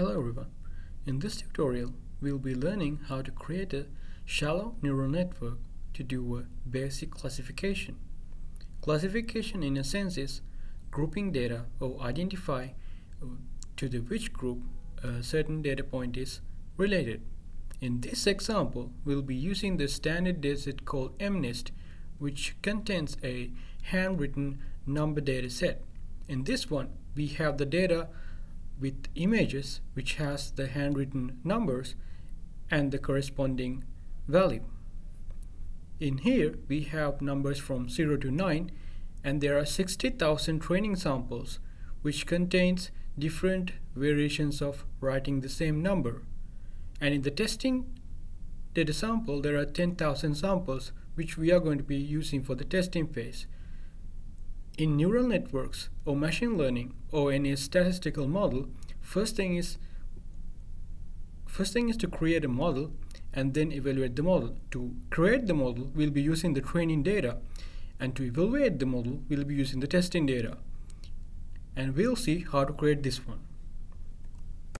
Hello everyone. In this tutorial, we'll be learning how to create a shallow neural network to do a basic classification. Classification in a sense is grouping data or identify uh, to the which group a certain data point is related. In this example, we'll be using the standard dataset called MNIST, which contains a handwritten number data set. In this one, we have the data with images which has the handwritten numbers and the corresponding value. In here we have numbers from 0 to 9 and there are 60,000 training samples which contains different variations of writing the same number. And in the testing data sample there are 10,000 samples which we are going to be using for the testing phase. In neural networks or machine learning or any statistical model, first thing is first thing is to create a model and then evaluate the model. To create the model, we'll be using the training data and to evaluate the model, we'll be using the testing data. And we'll see how to create this one.